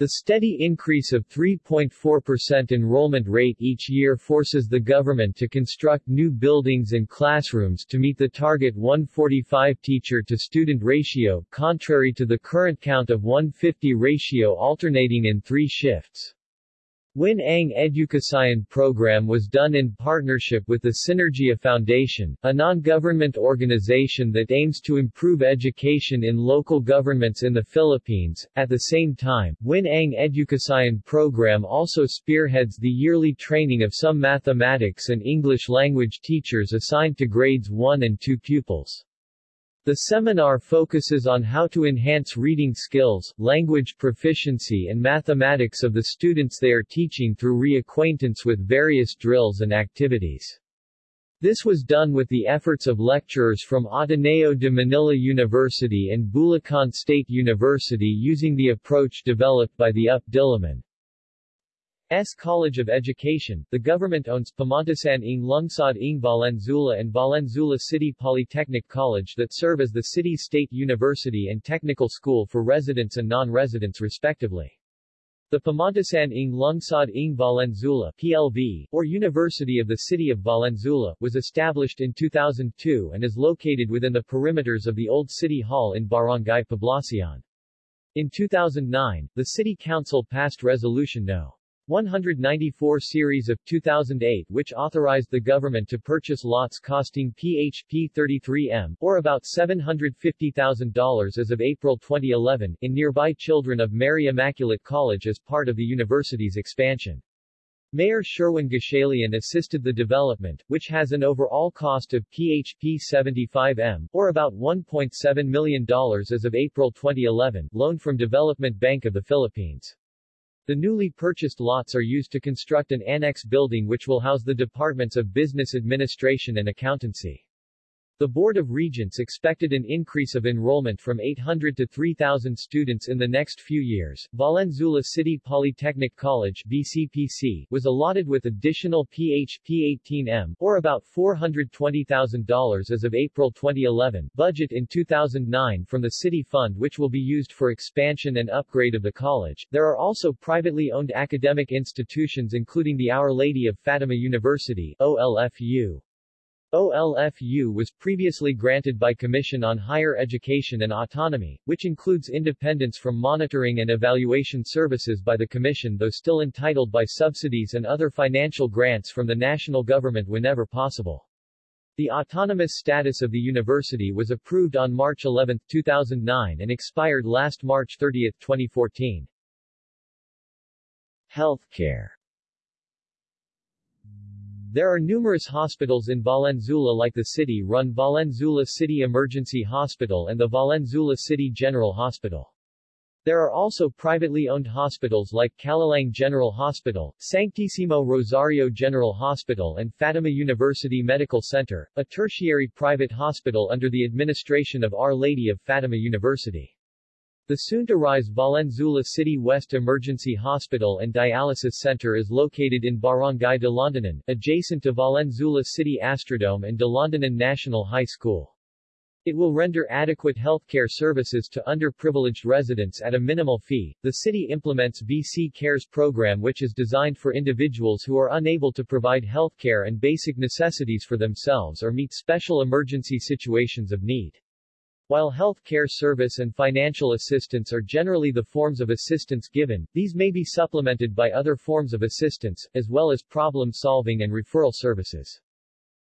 Speaker 1: The steady increase of 3.4% enrollment rate each year forces the government to construct new buildings and classrooms to meet the target 145 teacher-to-student ratio, contrary to the current count of 150 ratio alternating in three shifts. Win Ang Edukasyon program was done in partnership with the Synergia Foundation, a non-government organization that aims to improve education in local governments in the Philippines. At the same time, Win Ang Edukasyon program also spearheads the yearly training of some mathematics and English language teachers assigned to grades 1 and 2 pupils. The seminar focuses on how to enhance reading skills, language proficiency and mathematics of the students they are teaching through reacquaintance with various drills and activities. This was done with the efforts of lecturers from Ateneo de Manila University and Bulacan State University using the approach developed by the UP Diliman. S. College of Education, the government owns Pamantasan ng Lungsod ng Valenzuela and Valenzuela City Polytechnic College that serve as the city's state university and technical school for residents and non-residents respectively. The Pamantasan ng Lungsod ng Valenzuela PLV, or University of the City of Valenzuela, was established in 2002 and is located within the perimeters of the old City Hall in Barangay Poblacion. In 2009, the City Council passed Resolution No. 194 series of 2008 which authorized the government to purchase lots costing PHP 33M, or about $750,000 as of April 2011, in nearby Children of Mary Immaculate College as part of the university's expansion. Mayor Sherwin Gatchalian assisted the development, which has an overall cost of PHP 75M, or about $1.7 million as of April 2011, loan from Development Bank of the Philippines. The newly purchased lots are used to construct an annex building which will house the departments of business administration and accountancy. The Board of Regents expected an increase of enrollment from 800 to 3,000 students in the next few years. Valenzuela City Polytechnic College VCPC was allotted with additional PHP 18M, or about $420,000 as of April 2011, budget in 2009 from the city fund which will be used for expansion and upgrade of the college. There are also privately owned academic institutions including the Our Lady of Fatima University, OLFU. OLFU was previously granted by Commission on Higher Education and Autonomy, which includes independence from monitoring and evaluation services by the Commission though still entitled by subsidies and other financial grants from the national government whenever possible. The autonomous status of the university was approved on March 11, 2009 and expired last March 30, 2014. Healthcare there are numerous hospitals in Valenzuela like the city-run Valenzuela City Emergency Hospital and the Valenzuela City General Hospital. There are also privately owned hospitals like Calalang General Hospital, Sanctissimo Rosario General Hospital and Fatima University Medical Center, a tertiary private hospital under the administration of Our Lady of Fatima University. The soon-to-rise Valenzuela City West Emergency Hospital and Dialysis Center is located in Barangay Dalandanan, adjacent to Valenzuela City Astrodome and Dalandanan National High School. It will render adequate healthcare services to underprivileged residents at a minimal fee. The city implements BC Cares program which is designed for individuals who are unable to provide healthcare and basic necessities for themselves or meet special emergency situations of need. While health care service and financial assistance are generally the forms of assistance given, these may be supplemented by other forms of assistance, as well as problem-solving and referral services.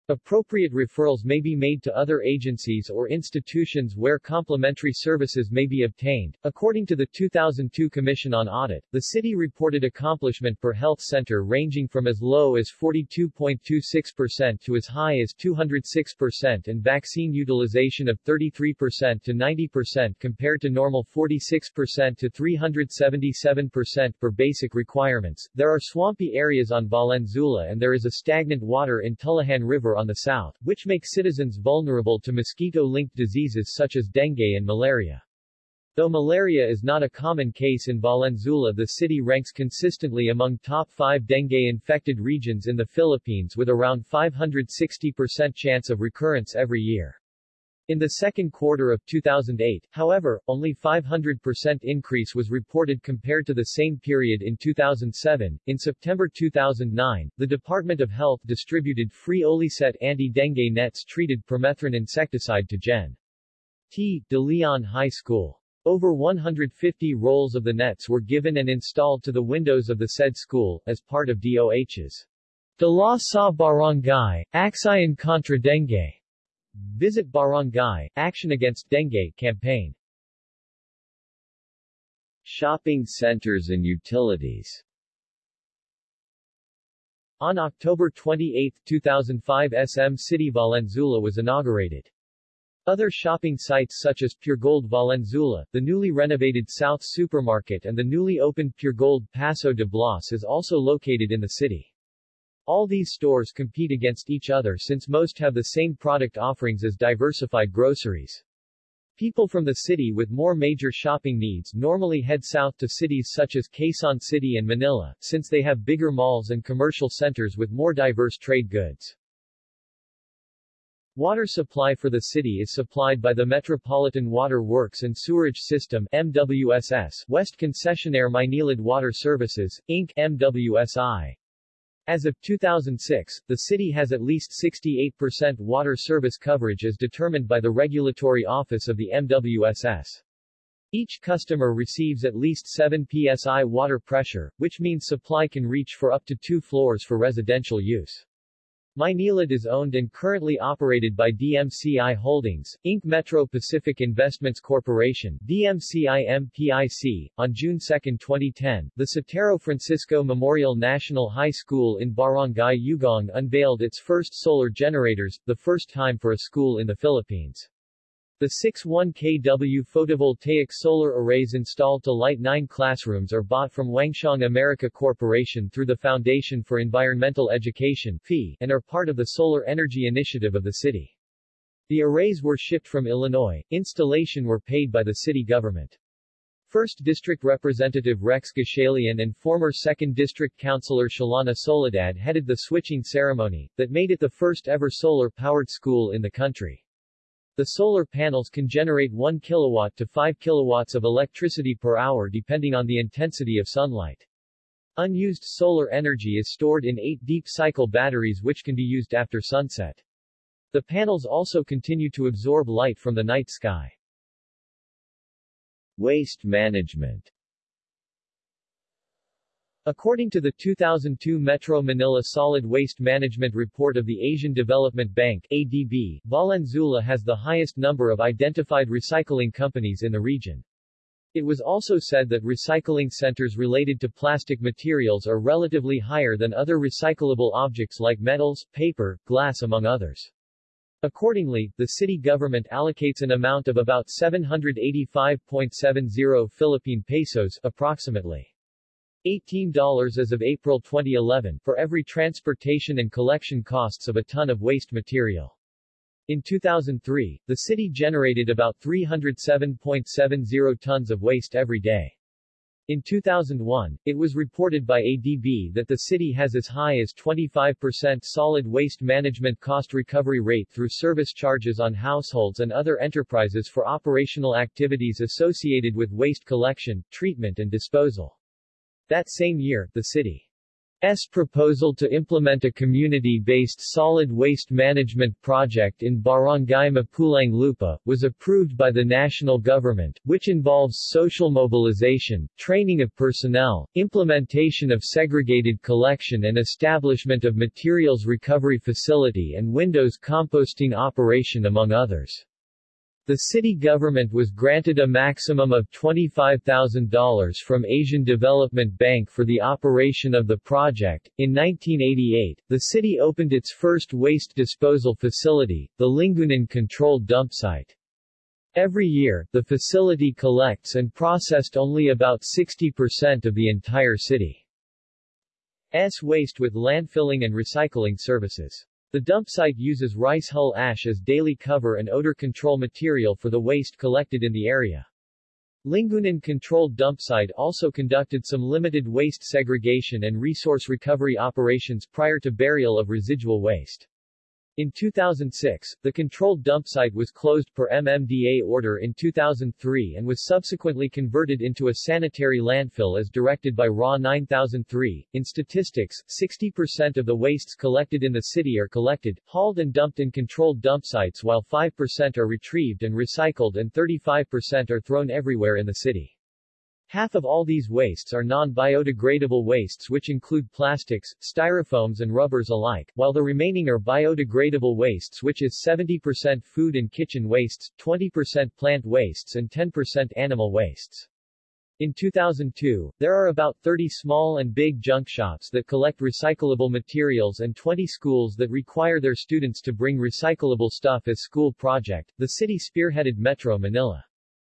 Speaker 1: Appropriate referrals may be made to other agencies or institutions where complementary services may be obtained. According to the 2002 Commission on Audit, the city reported accomplishment per health center ranging from as low as 42.26% to as high as 206% and vaccine utilization of 33% to 90% compared to normal 46% to 377% per basic requirements. There are swampy areas on Valenzuela and there is a stagnant water in Tullahan River on the south, which make citizens vulnerable to mosquito-linked diseases such as dengue and malaria. Though malaria is not a common case in Valenzuela the city ranks consistently among top 5 dengue-infected regions in the Philippines with around 560% chance of recurrence every year. In the second quarter of 2008, however, only 500% increase was reported compared to the same period in 2007. In September 2009, the Department of Health distributed free Olyset anti-dengue nets treated permethrin insecticide to Gen. T. De Leon High School. Over 150 rolls of the nets were given and installed to the windows of the said school, as part of DOH's Dalaw Sa Barangay, Action contra Dengue Visit Barangay, Action Against Dengue campaign Shopping centers and utilities On October 28, 2005 SM City Valenzuela was inaugurated. Other shopping sites such as Puregold Valenzuela, the newly renovated South Supermarket and the newly opened Puregold Paso de Blas is also located in the city. All these stores compete against each other since most have the same product offerings as diversified groceries. People from the city with more major shopping needs normally head south to cities such as Quezon City and Manila, since they have bigger malls and commercial centers with more diverse trade goods. Water supply for the city is supplied by the Metropolitan Water Works and Sewerage System MWSS, West Concessionaire Maynilad Water Services, Inc. MWSI. As of 2006, the city has at least 68% water service coverage as determined by the Regulatory Office of the MWSS. Each customer receives at least 7 psi water pressure, which means supply can reach for up to two floors for residential use. Maynilad is owned and currently operated by DMCI Holdings, Inc. Metro Pacific Investments Corporation DMCI MPIC. On June 2, 2010, the Sotero Francisco Memorial National High School in Barangay Ugong unveiled its first solar generators, the first time for a school in the Philippines. The 6-1 kW photovoltaic solar arrays installed to light nine classrooms are bought from Wangshang America Corporation through the Foundation for Environmental Education and are part of the Solar Energy Initiative of the city. The arrays were shipped from Illinois, installation were paid by the city government. 1st District Representative Rex Gatchalian and former 2nd District Councilor Shalana Soledad headed the switching ceremony, that made it the first ever solar-powered school in the country. The solar panels can generate 1 kilowatt to 5 kilowatts of electricity per hour depending on the intensity of sunlight. Unused solar energy is stored in eight deep-cycle batteries which can be used after sunset. The panels also continue to absorb light from the night sky. Waste management According to the 2002 Metro Manila Solid Waste Management Report of the Asian Development Bank ADB, Valenzuela has the highest number of identified recycling companies in the region. It was also said that recycling centers related to plastic materials are relatively higher than other recyclable objects like metals, paper, glass among others. Accordingly, the city government allocates an amount of about 785.70 Philippine pesos approximately $18 as of April 2011 for every transportation and collection costs of a ton of waste material. In 2003, the city generated about 307.70 tons of waste every day. In 2001, it was reported by ADB that the city has as high as 25% solid waste management cost recovery rate through service charges on households and other enterprises for operational activities associated with waste collection, treatment and disposal. That same year, the city S proposal to implement a community-based solid waste management project in Barangay Mapulang Lupa, was approved by the national government, which involves social mobilization, training of personnel, implementation of segregated collection and establishment of materials recovery facility and windows composting operation among others. The city government was granted a maximum of $25,000 from Asian Development Bank for the operation of the project. In 1988, the city opened its first waste disposal facility, the Lingunan Controlled Dump Site. Every year, the facility collects and processed only about 60% of the entire city's waste with landfilling and recycling services. The dump site uses rice hull ash as daily cover and odor control material for the waste collected in the area. Lingunan Controlled Dump Site also conducted some limited waste segregation and resource recovery operations prior to burial of residual waste. In 2006, the controlled dump site was closed per MMDA order in 2003 and was subsequently converted into a sanitary landfill as directed by RA 9003. In statistics, 60% of the wastes collected in the city are collected, hauled and dumped in controlled dump sites while 5% are retrieved and recycled and 35% are thrown everywhere in the city. Half of all these wastes are non-biodegradable wastes which include plastics, styrofoams and rubbers alike, while the remaining are biodegradable wastes which is 70% food and kitchen wastes, 20% plant wastes and 10% animal wastes. In 2002, there are about 30 small and big junk shops that collect recyclable materials and 20 schools that require their students to bring recyclable stuff as school project. The city spearheaded Metro Manila.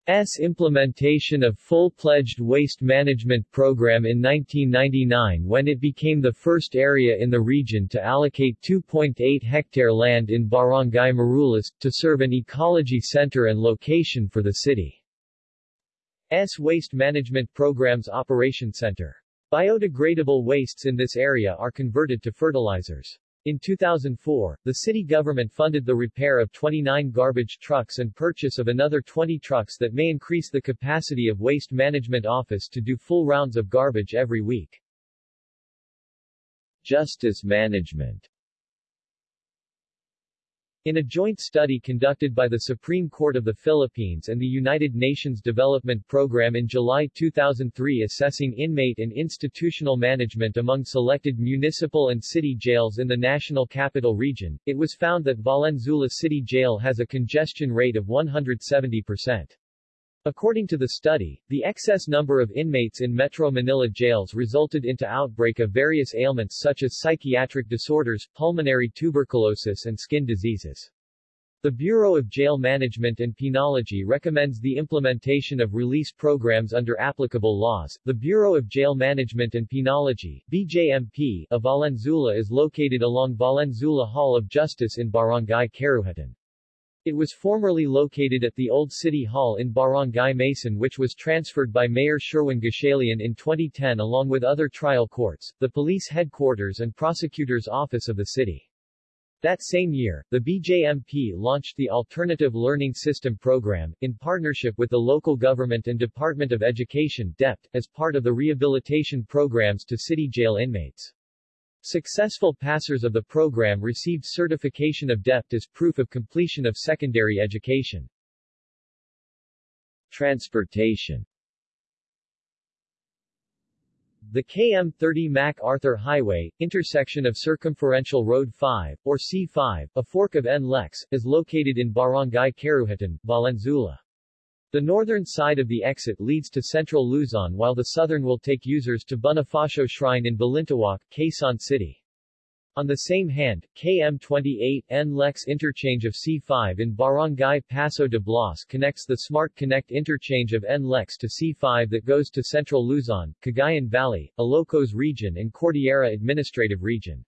Speaker 1: S implementation of full-pledged waste management program in 1999 when it became the first area in the region to allocate 2.8 hectare land in Barangay Marulas, to serve an ecology center and location for the city's Waste Management Program's Operation Center. Biodegradable wastes in this area are converted to fertilizers. In 2004, the city government funded the repair of 29 garbage trucks and purchase of another 20 trucks that may increase the capacity of Waste Management Office to do full rounds of garbage every week. Justice management in a joint study conducted by the Supreme Court of the Philippines and the United Nations Development Program in July 2003 assessing inmate and institutional management among selected municipal and city jails in the National Capital Region, it was found that Valenzuela City Jail has a congestion rate of 170%. According to the study, the excess number of inmates in Metro Manila jails resulted into outbreak of various ailments such as psychiatric disorders, pulmonary tuberculosis and skin diseases. The Bureau of Jail Management and Penology recommends the implementation of release programs under applicable laws. The Bureau of Jail Management and Penology BJMP, of Valenzuela is located along Valenzuela Hall of Justice in Barangay Karuhatan. It was formerly located at the old City Hall in Barangay Maysan which was transferred by Mayor Sherwin Gatchalian in 2010 along with other trial courts, the police headquarters and prosecutor's office of the city. That same year, the BJMP launched the Alternative Learning System program, in partnership with the local government and Department of Education DepEd, as part of the rehabilitation programs to city jail inmates. Successful passers of the program received certification of DepEd as proof of completion of secondary education. Transportation The KM30 MacArthur Highway, intersection of Circumferential Road 5, or C5, a fork of NLEX, is located in Barangay Karuhatan, Valenzuela. The northern side of the exit leads to central Luzon while the southern will take users to Bonifacio Shrine in Balintawak, Quezon City. On the same hand, KM28 NLEX interchange of C5 in Barangay Paso de Blas connects the Smart Connect interchange of NLEX to C5 that goes to Central Luzon, Cagayan Valley, Ilocos Region and Cordillera Administrative Region.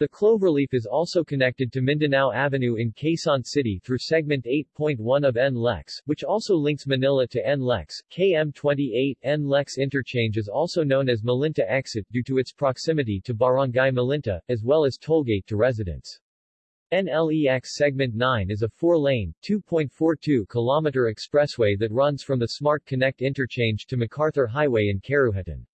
Speaker 1: The cloverleaf is also connected to Mindanao Avenue in Quezon City through segment 8.1 of NLEX, which also links Manila to NLEX. KM28 NLEX interchange is also known as Malinta exit due to its proximity to Barangay Malinta, as well as tollgate to residents. NLEX Segment 9 is a four-lane, 2.42-kilometer expressway that runs from the Smart Connect interchange to MacArthur Highway in Karuhatan.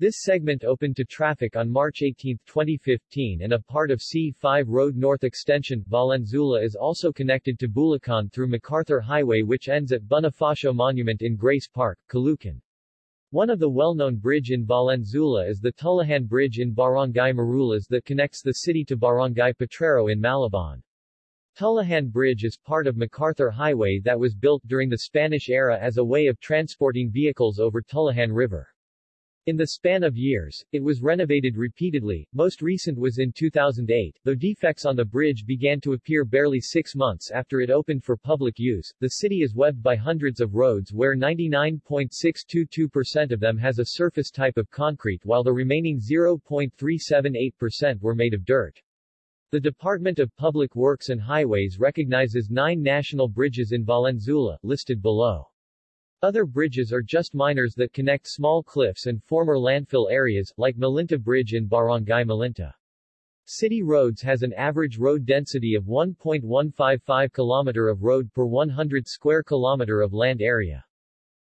Speaker 1: This segment opened to traffic on March 18, 2015 and a part of C5 Road North Extension, Valenzuela is also connected to Bulacan through MacArthur Highway which ends at Bonifacio Monument in Grace Park, Caloocan. One of the well-known bridge in Valenzuela is the Tullahan Bridge in Barangay Marulas that connects the city to Barangay Potrero in Malabon. Tullahan Bridge is part of MacArthur Highway that was built during the Spanish era as a way of transporting vehicles over Tullahan River. In the span of years, it was renovated repeatedly, most recent was in 2008, though defects on the bridge began to appear barely six months after it opened for public use. The city is webbed by hundreds of roads where 99.622% of them has a surface type of concrete while the remaining 0.378% were made of dirt. The Department of Public Works and Highways recognizes nine national bridges in Valenzuela, listed below. Other bridges are just miners that connect small cliffs and former landfill areas, like Malinta Bridge in Barangay Malinta. City roads has an average road density of 1.155 km of road per 100 square kilometer of land area.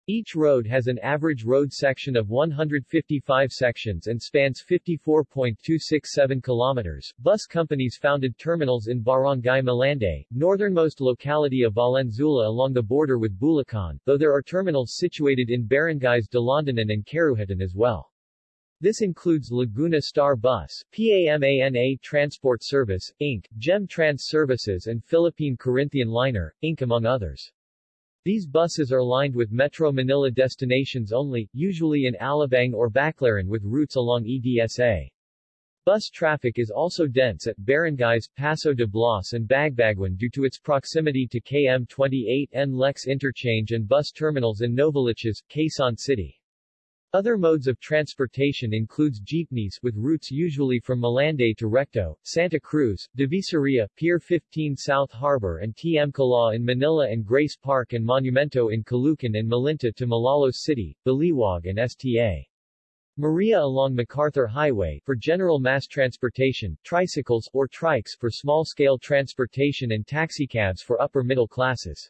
Speaker 1: Each road has an average road section of 155 sections and spans 54.267 kilometers. Bus companies founded terminals in Barangay Malande, northernmost locality of Valenzuela along the border with Bulacan, though there are terminals situated in barangays Dalandanan and Karuhatan as well. This includes Laguna Star Bus, PAMANA Transport Service, Inc., GEM Trans Services and Philippine Corinthian Liner, Inc. among others. These buses are lined with Metro Manila destinations only, usually in Alabang or Baclaran with routes along EDSA. Bus traffic is also dense at barangays Paso de Blas and Bagbaguan due to its proximity to KM28 NLEX interchange and bus terminals in Novaliches, Quezon City. Other modes of transportation includes jeepneys with routes usually from Malande to Recto, Santa Cruz, Divisoria, Pier 15 South Harbor and TM Kalaw in Manila and Grace Park and Monumento in Caloocan and Malinta to Malolos City, Baliwag and STA. Maria along MacArthur Highway for general mass transportation, tricycles or trikes for small-scale transportation and taxicabs for upper middle classes.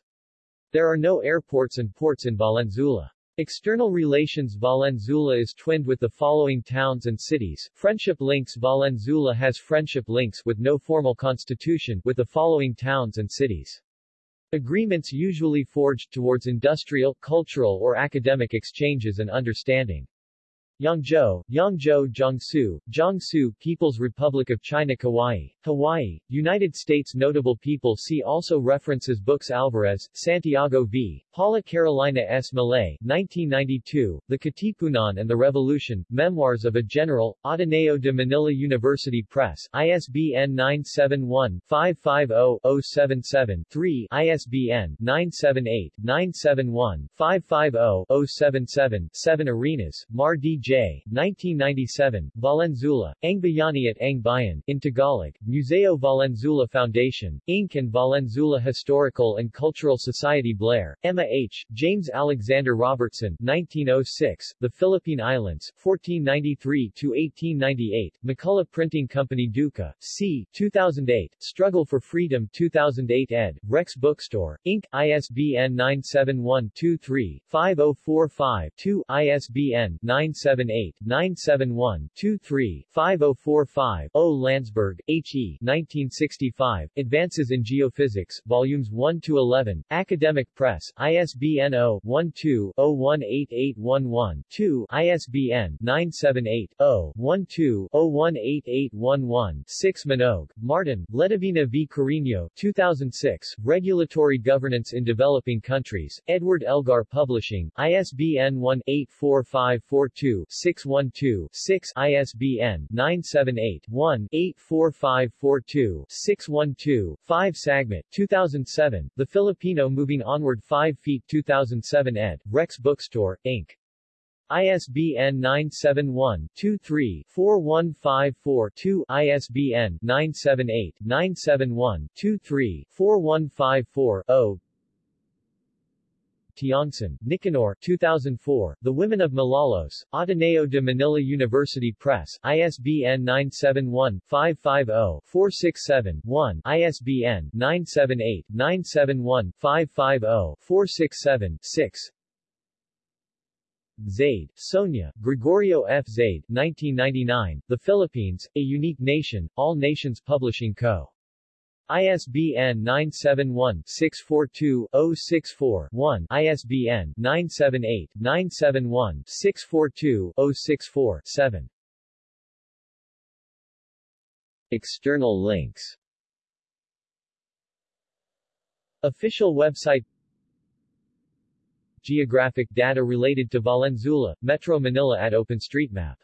Speaker 1: There are no airports and ports in Valenzuela. External relations Valenzuela is twinned with the following towns and cities. Friendship links Valenzuela has friendship links with no formal constitution with the following towns and cities. Agreements usually forged towards industrial, cultural or academic exchanges and understanding. Yangzhou, Yangzhou Jiangsu, Jiangsu People's Republic of China Kauai, Hawaii, United States Notable people see also references books Alvarez, Santiago v. Paula Carolina S. Malay, 1992, The Katipunan and the Revolution, Memoirs of a General, Ateneo de Manila University Press, ISBN 971-550-077-3, ISBN 978-971-550-077, 7 Arenas, Mar D. J. 1997, Valenzuela, Ang Bayani at Ang Bayan, in Tagalog, Museo Valenzuela Foundation, Inc. and Valenzuela Historical and Cultural Society Blair, Emma H., James Alexander Robertson, 1906, The Philippine Islands, 1493-1898, McCullough Printing Company Duka, C. 2008, Struggle for Freedom 2008 ed., Rex Bookstore, Inc., ISBN 97123-5045-2, ISBN 978-971-23-5045-0 Landsberg, H. E. 1965, Advances in Geophysics, Volumes 1-11, Academic Press, ISBN 0-12-018811-2, ISBN 978-0-12-018811-6 Minogue, Martin, Ledivina v. Carino, 2006, Regulatory Governance in Developing Countries, Edward Elgar Publishing, ISBN 1-84542-612-6, ISBN 978-1-84542-612-5 Sagmit, 2007, The Filipino Moving Onward 5 Feet 2007 ed., Rex Bookstore, Inc. ISBN 971-23-4154-2 ISBN 978-971-23-4154-0 Tiongson, Nicanor 2004, The Women of Malolos, Ateneo de Manila University Press, ISBN 971-550-467-1, ISBN 978-971-550-467-6 Zaide, Sonia, Gregorio F. Zaide, 1999, The Philippines, A Unique Nation, All Nations Publishing Co. ISBN 971-642-064-1, ISBN 978-971-642-064-7. External links. Official website. Geographic data related to Valenzuela, Metro Manila at OpenStreetMap